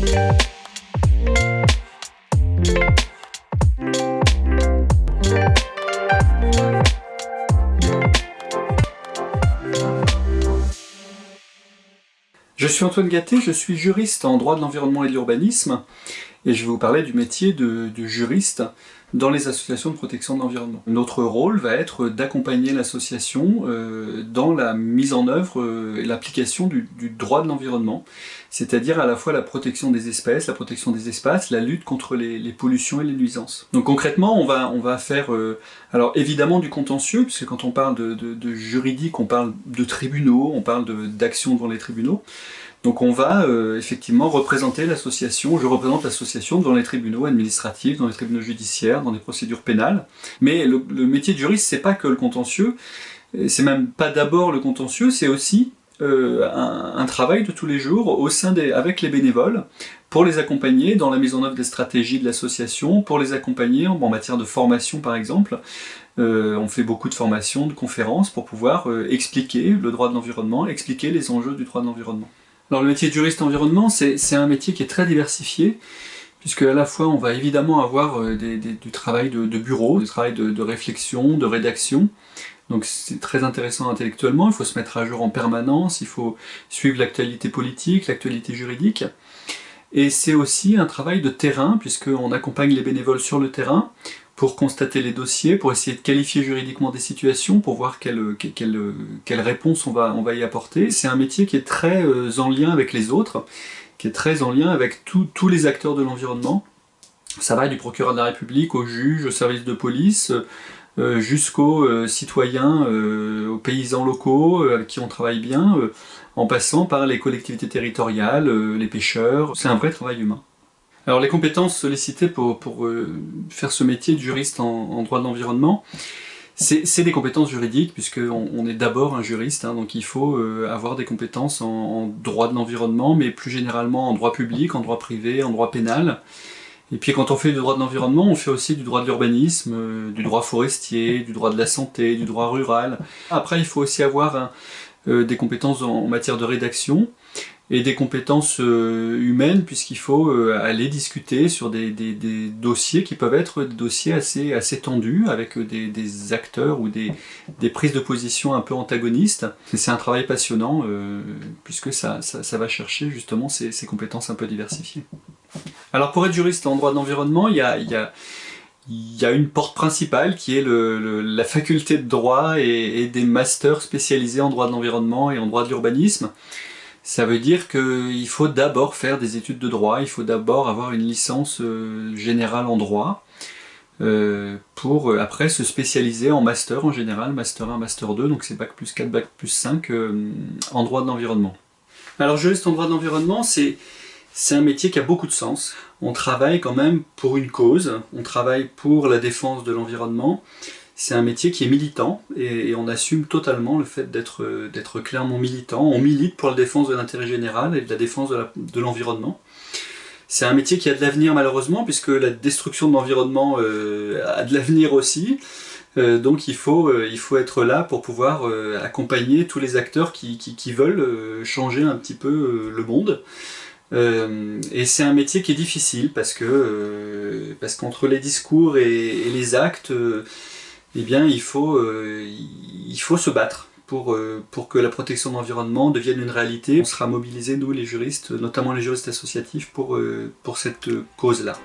Je suis Antoine Gatté, je suis juriste en droit de l'environnement et de l'urbanisme et je vais vous parler du métier de, juriste dans les associations de protection de l'environnement. Notre rôle va être d'accompagner l'association euh, dans la mise en œuvre euh, et l'application du, droit de l'environnement, c'est-à-dire à la fois la protection des espèces, la protection des espaces, la lutte contre les, pollutions et les nuisances. Donc concrètement, on va, faire, euh, alors évidemment du contentieux, puisque quand on parle de, juridique, on parle de tribunaux, on parle d'action devant les tribunaux, donc on va euh, effectivement représenter l'association, je représente l'association dans les tribunaux administratifs, dans les tribunaux judiciaires, dans les procédures pénales. Mais le, métier de juriste, c'est pas que le contentieux, c'est même pas d'abord le contentieux, c'est aussi euh, un, travail de tous les jours au sein des, avec les bénévoles pour les accompagner dans la mise en œuvre des stratégies de l'association, pour les accompagner en, matière de formation par exemple. Euh, on fait beaucoup de formations, de conférences pour pouvoir expliquer le droit de l'environnement, expliquer les enjeux du droit de l'environnement. Le métier de juriste environnement, c'est un métier qui est très diversifié, puisque à la fois on va évidemment avoir euh, du travail de, bureau, du travail de, réflexion, de rédaction, donc c'est très intéressant intellectuellement, il faut se mettre à jour en permanence, il faut suivre l'actualité politique, l'actualité juridique, et c'est aussi un travail de terrain, puisqu'on accompagne les bénévoles sur le terrain, pour constater les dossiers, pour essayer de qualifier juridiquement des situations, pour voir quelle, quelle, quelle réponse on va, on va y apporter. C'est un métier qui est très euh, en lien avec les autres, qui est très en lien avec tous les acteurs de l'environnement. Ça va du procureur de la République au juge, au service de police, euh, jusqu'aux euh, citoyens, aux paysans locaux avec qui on travaille bien, en passant par les collectivités territoriales, les pêcheurs. C'est un vrai travail humain. Alors les compétences sollicitées pour, euh, faire ce métier de juriste en, droit de l'environnement, c'est des compétences juridiques, puisqu'on on est d'abord un juriste, hein, donc il faut euh, avoir des compétences en, droit de l'environnement, mais plus généralement en droit public, en droit privé, en droit pénal. Et puis quand on fait du droit de l'environnement, on fait aussi du droit de l'urbanisme, euh, du droit forestier, du droit de la santé, du droit rural. Après, il faut aussi avoir des compétences en matière de rédaction, et des compétences euh, humaines puisqu'il faut euh, aller discuter sur des, dossiers qui peuvent être des dossiers assez, assez tendus avec des, acteurs ou des, prises de position un peu antagonistes. C'est un travail passionnant euh, puisque ça, ça, va chercher justement ces, compétences un peu diversifiées. Alors pour être juriste en droit de l'environnement, il y a, y a une porte principale qui est la faculté de droit et, des masters spécialisés en droit de l'environnement et en droit de l'urbanisme. Ça veut dire qu'il faut d'abord faire des études de droit, il faut d'abord avoir une licence euh, générale en droit, euh, pour euh, après se spécialiser en master en général, master 1, master 2, donc c'est bac plus 4, bac plus 5 en droit de l'environnement. Alors juriste en droit de l'environnement, c'est un métier qui a beaucoup de sens. On travaille quand même pour une cause, on travaille pour la défense de l'environnement, c'est un métier qui est militant et, on assume totalement le fait d'être clairement militant. On milite pour la défense de l'intérêt général et de la défense de l'environnement. c'est un métier qui a de l'avenir malheureusement puisque la destruction de l'environnement euh, a de l'avenir aussi. Euh, donc il faut, euh, être là pour pouvoir accompagner tous les acteurs qui, veulent changer un petit peu le monde. et c'est un métier qui est difficile parce que parce qu'entre les discours et les actes, eh bien il faut, euh, il faut se battre pour, euh, pour que la protection de l'environnement devienne une réalité. On sera mobilisés, nous les juristes, notamment les juristes associatifs, pour, euh, pour cette cause-là.